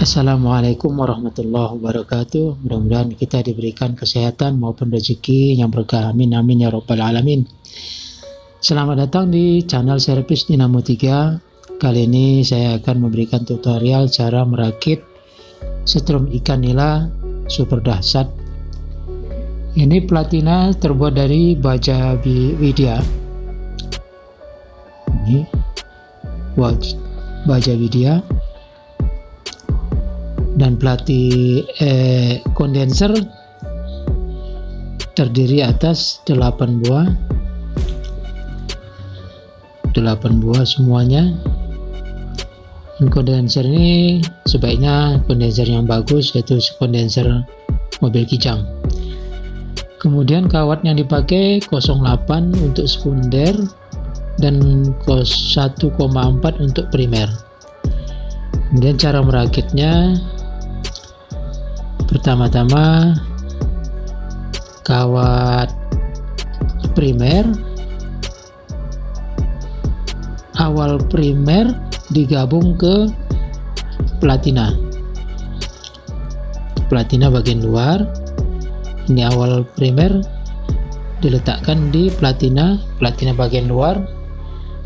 Assalamualaikum warahmatullahi wabarakatuh. Mudah-mudahan kita diberikan kesehatan maupun rezeki yang berkah. Amin amin ya rabbal alamin. Selamat datang di channel servis Dinamo 3 kali ini saya akan memberikan tutorial cara merakit setrum ikan nila super dahsyat. Ini platina terbuat dari baja widya. Ini baja widya dan pelatih eh, kondenser terdiri atas 8 buah. 8 buah semuanya. Kondenser ini sebaiknya kondenser yang bagus yaitu kondenser mobil kijang. Kemudian kawat yang dipakai 08 untuk sekunder dan 1,4 untuk primer. Kemudian cara merakitnya pertama-tama kawat primer. Awal primer digabung ke platina. Platina bagian luar. Ini awal primer diletakkan di platina platina bagian luar.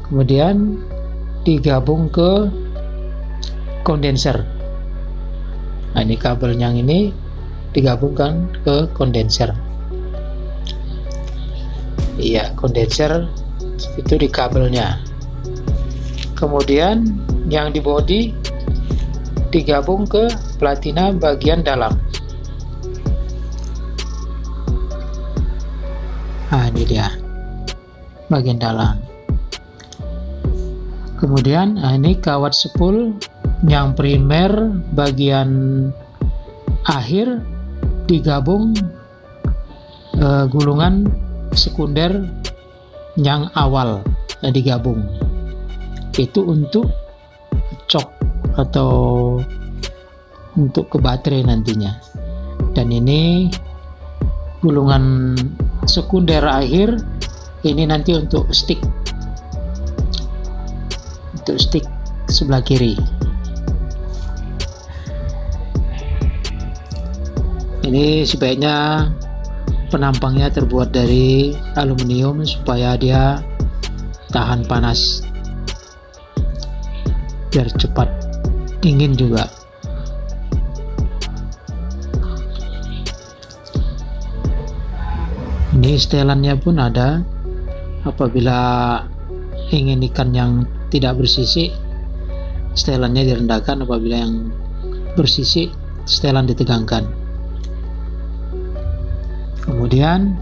Kemudian digabung ke kondenser. Nah ini kabel yang ini digabungkan ke kondenser. Iya kondenser itu di kabelnya. Kemudian yang di body digabung ke platina bagian dalam. Nah ini dia bagian dalam. Kemudian nah ini kawat spool yang primer bagian akhir digabung uh, gulungan sekunder yang awal uh, digabung. Itu untuk cok atau untuk ke baterai nantinya. Dan ini gulungan sekunder akhir ini nanti untuk stick. Untuk stick sebelah kiri ini sebaiknya penampangnya terbuat dari aluminium supaya dia tahan panas. Biar cepat dingin juga. Ini setelannya pun ada. Apabila ingin ikan yang tidak bersisik setelannya direndahkan. Apabila yang bersisik setelan ditegangkan kemudian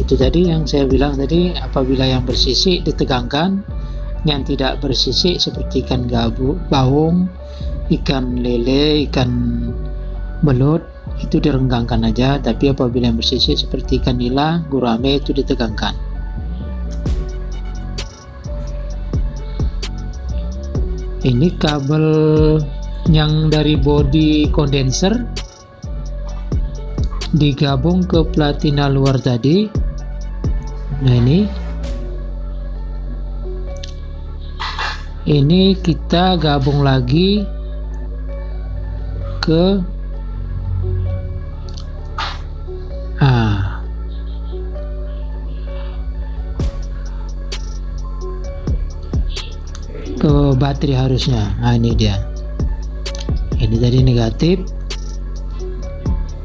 itu tadi yang saya bilang tadi apabila yang bersisik ditegangkan yang tidak bersisik seperti ikan gabu, baung, ikan lele, ikan belut itu direnggangkan aja. Tapi apabila yang bersisik seperti ikan nila, gurame itu ditegangkan ini kabel yang dari body condenser digabung ke platina luar tadi. Nah ini. Ini kita gabung lagi ke ke baterai harusnya. Nah ini dia. Ini tadi negatif.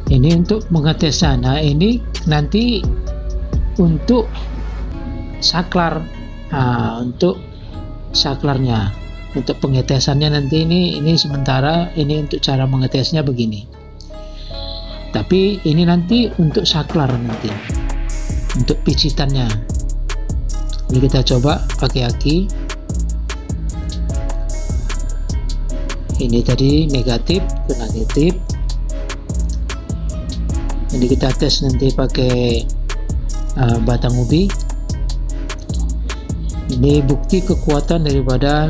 Ini untuk mengetes sana ini nanti untuk saklar. Nah, untuk saklarnya. Untuk pengetesannya nanti ini ini sementara ini untuk cara mengetesnya begini. Tapi ini nanti untuk saklar nanti. Untuk picitannya. Ini kita coba pakai aki ini tadi negatif ke negatif. Ini kita tes nanti pakai uh, batang ubi ini bukti kekuatan daripada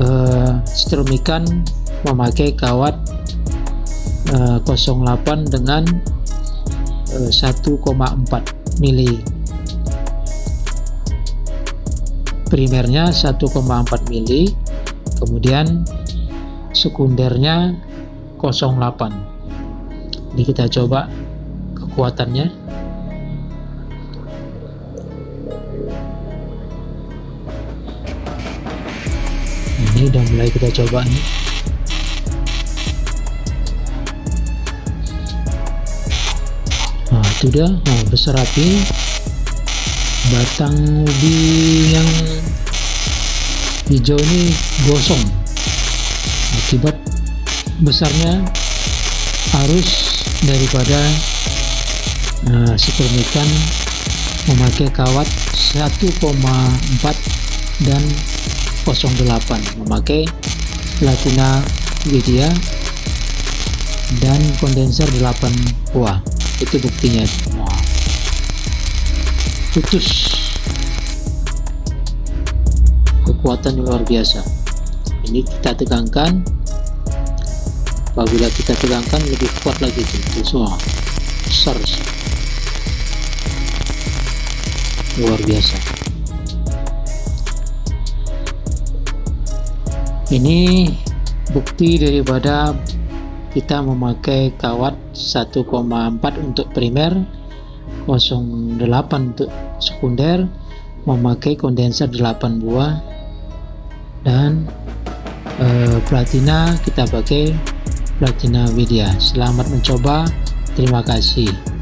uh, strum ikan memakai kawat uh, 08 dengan uh, 1,4 mili. Primernya 1,4 mili kemudian sekundernya 0,8 ini kita coba kekuatannya. Ini udah mulai kita coba nih. Nah itu nah besar api batang ubi yang hijau ini gosong akibat besarnya arus daripada uh, ikan memakai kawat 1,4 dan 08 memakai platina Widya dan kondenser 8 buah. Itu buktinya. Putus. Kekuatan luar biasa ini kita tegangkan. Apabila kita tegangkan lebih kuat lagi itu. Semua besar. Luar biasa. Ini bukti daripada kita memakai kawat 1,4 untuk primer 08 untuk sekunder memakai kondenser 8 buah dan eh, platina kita pakai platina Widya selamat mencoba. Terima kasih